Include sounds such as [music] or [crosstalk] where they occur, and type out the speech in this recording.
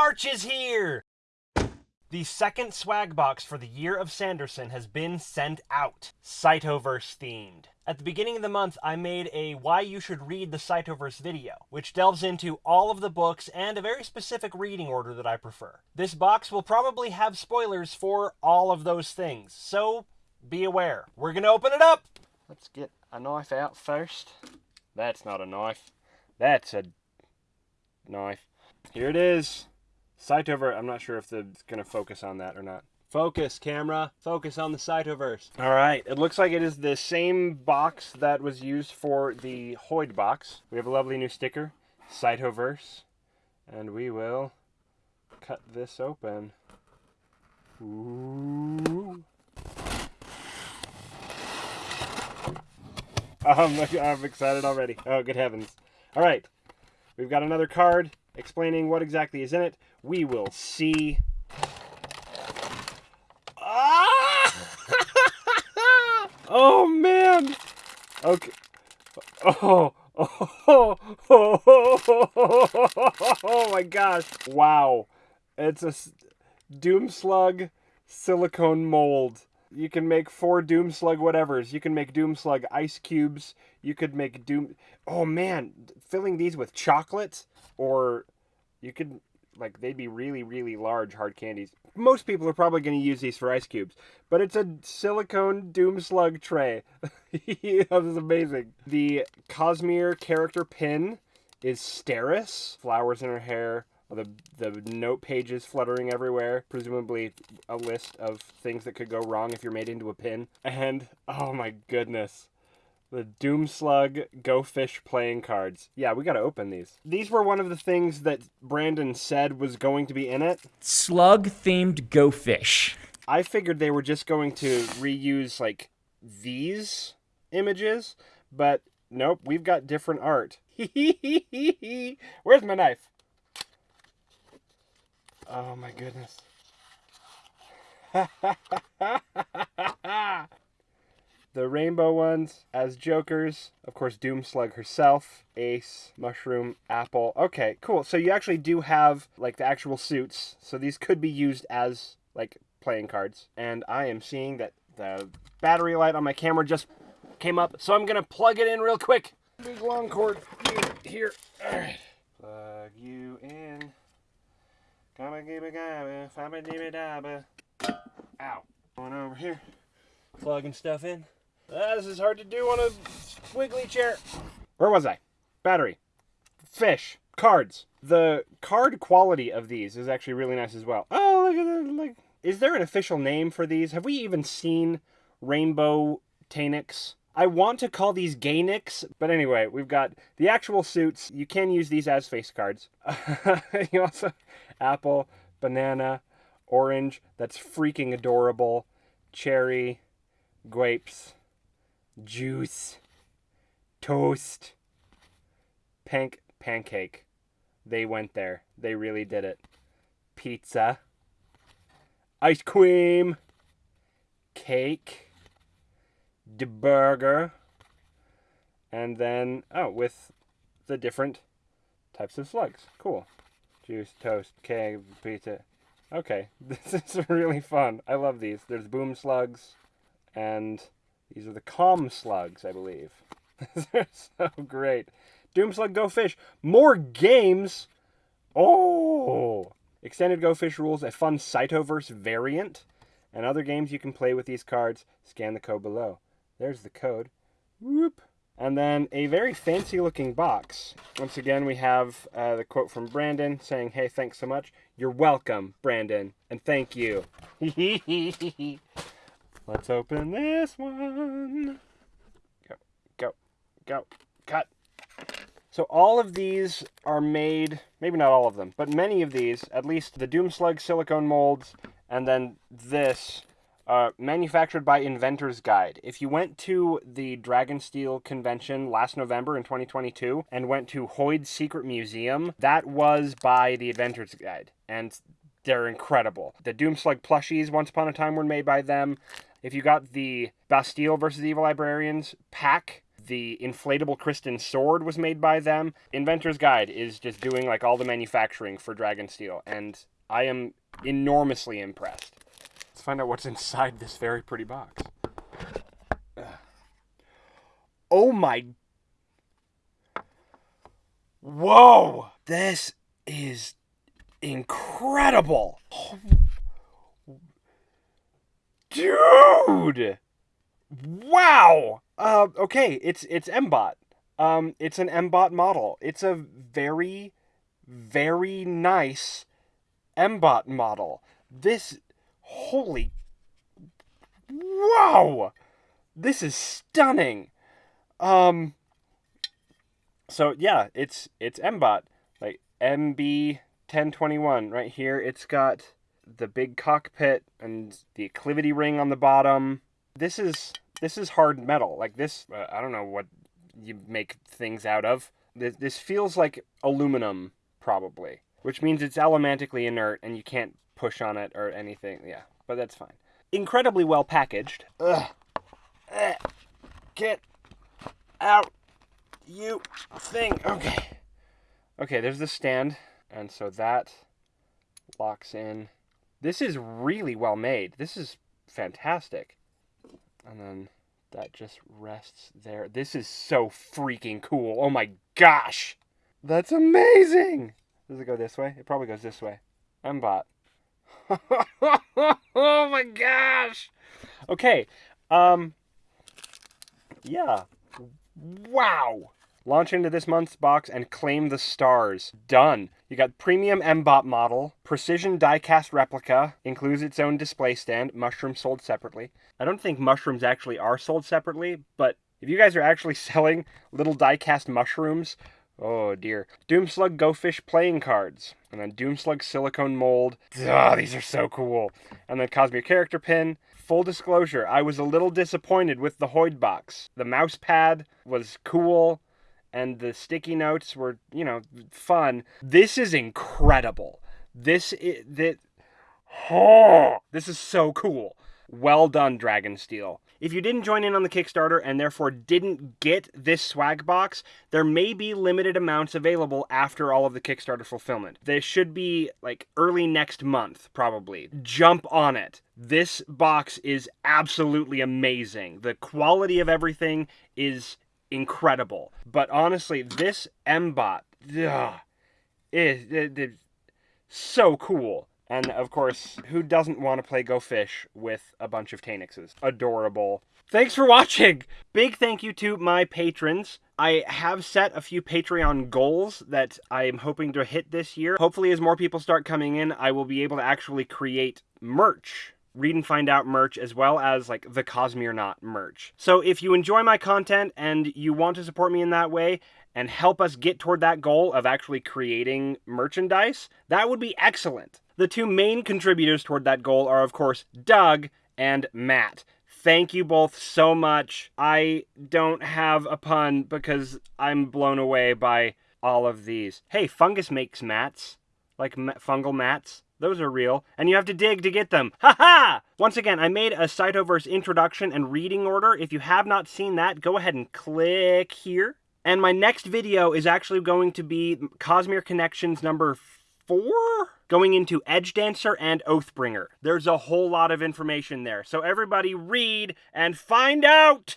March is here! The second swag box for the Year of Sanderson has been sent out, Cytoverse themed. At the beginning of the month, I made a Why You Should Read the Cytoverse video, which delves into all of the books and a very specific reading order that I prefer. This box will probably have spoilers for all of those things, so be aware. We're gonna open it up! Let's get a knife out first. That's not a knife. That's a knife. Here it is. Cytoverse. I'm not sure if the, it's going to focus on that or not. Focus, camera. Focus on the Cytoverse. All right. It looks like it is the same box that was used for the Hoid box. We have a lovely new sticker, Cytoverse. And we will cut this open. Ooh. [laughs] I'm, I'm excited already. Oh, good heavens. All right. We've got another card explaining what exactly is in it. We will see. Ah! [laughs] oh, man. Okay. Oh. Oh, oh, oh, oh, oh, my gosh. Wow. It's a Doom Slug silicone mold. You can make four Doom Slug whatevers. You can make Doom Slug ice cubes. You could make Doom. Oh man, filling these with chocolate, or you could like they'd be really really large hard candies. Most people are probably going to use these for ice cubes, but it's a silicone Doom Slug tray. [laughs] this is amazing. The Cosmere character pin is Steris. Flowers in her hair the the note pages fluttering everywhere, presumably a list of things that could go wrong if you're made into a pin. And oh my goodness. The Doomslug Go Fish playing cards. Yeah, we gotta open these. These were one of the things that Brandon said was going to be in it. Slug themed Go Fish. I figured they were just going to reuse like these images, but nope, we've got different art. [laughs] Where's my knife? Oh my goodness. [laughs] the rainbow ones as jokers. Of course, Doomslug herself, Ace, Mushroom, Apple. Okay, cool. So you actually do have like the actual suits. So these could be used as like playing cards. And I am seeing that the battery light on my camera just came up. So I'm going to plug it in real quick. Big long cord here. All right. Plug you in. Ow. Going over here, plugging stuff in. Ah, this is hard to do on a wiggly chair. Where was I? Battery. Fish. Cards. The card quality of these is actually really nice as well. Oh, look at that. Like, is there an official name for these? Have we even seen Rainbow Taynix? I want to call these Gaynix, but anyway, we've got the actual suits. You can use these as face cards. [laughs] you also apple, banana, orange. That's freaking adorable. Cherry, grapes, juice, toast, pink pancake. They went there. They really did it. Pizza, ice cream, cake, the burger, and then, oh, with the different types of slugs. Cool juice, toast, cake, pizza. Okay, [laughs] this is really fun. I love these. There's boom slugs, and these are the calm slugs, I believe. [laughs] They're so great. Doomslug Go Fish. More games. Oh! Extended Go Fish rules, a fun Cytoverse variant, and other games you can play with these cards. Scan the code below. There's the code. Whoop. And then a very fancy looking box. Once again, we have uh, the quote from Brandon saying, hey, thanks so much. You're welcome, Brandon, and thank you. [laughs] Let's open this one. Go, go, go, cut. So all of these are made, maybe not all of them, but many of these, at least the Doomslug silicone molds, and then this uh, manufactured by Inventor's Guide. If you went to the Dragonsteel convention last November in 2022 and went to Hoid's Secret Museum, that was by the Inventor's Guide. And they're incredible. The Doomslug plushies, once upon a time, were made by them. If you got the Bastille versus Evil Librarians pack, The inflatable Crystin sword was made by them. Inventor's Guide is just doing like all the manufacturing for Dragon Steel, and I am enormously impressed. Find out what's inside this very pretty box. Oh my. Whoa! This is incredible! Dude! Wow! Uh, okay, it's it's M-Bot. Um, it's an M-Bot model. It's a very, very nice M-Bot model. This, holy, wow! This is stunning. Um. So yeah, it's it's M-Bot, like MB ten twenty one right here. It's got the big cockpit and the acclivity ring on the bottom. This is this is hard metal. Like this, uh, I don't know what you make things out of. This, this feels like aluminum, probably, which means it's elementically inert and you can't push on it or anything. Yeah, but that's fine. Incredibly well packaged. Ugh. Eh. Get out, you thing. Okay. Okay, there's the stand, and so that locks in. This is really well made. This is fantastic. And then that just rests there. This is so freaking cool. Oh my gosh. That's amazing. Does it go this way? It probably goes this way. M-Bot. [laughs] oh my gosh. Okay. Um yeah. Wow. Launch into this month's box and claim the stars. Done. You got premium M-Bot model, precision diecast replica, includes its own display stand, mushrooms sold separately. I don't think mushrooms actually are sold separately, but if you guys are actually [laughs] selling little diecast mushrooms, oh dear. Doomslug Go Fish playing cards, and then Doomslug silicone mold. Ah, these are so cool. And then Cosmere character pin. Full disclosure, I was a little disappointed with the Hoid box. The mouse pad was cool and the sticky notes were, you know, fun. This is incredible. This is that oh, this is so cool. Well done, Dragonsteel. If you didn't join in on the Kickstarter and therefore didn't get this swag box, there may be limited amounts available after all of the Kickstarter fulfillment. This should be like early next month, probably. Jump on it. This box is absolutely amazing. The quality of everything is incredible. But honestly, this M-Bot ugh, is, is, is so cool. And of course, who doesn't want to play Go Fish with a bunch of Taynixes? Adorable. Thanks for watching! Big thank you to my patrons. I have set a few Patreon goals that I am hoping to hit this year. Hopefully, as more people start coming in, I will be able to actually create merch read and find out merch as well as like the Cosmere Not merch. So if you enjoy my content and you want to support me in that way and help us get toward that goal of actually creating merchandise, that would be excellent. The two main contributors toward that goal are of course Doug and Matt. Thank you both so much. I don't have a pun because I'm blown away by all of these. Hey, Fungus makes mats, like fungal mats. Those are real, and you have to dig to get them. Ha ha! Once again, I made a Cytoverse introduction and reading order. If you have not seen that, go ahead and click here. And my next video is actually going to be Cosmere Connections number four? Going into Edge Dancer and Oathbringer. There's a whole lot of information there. So everybody read and find out!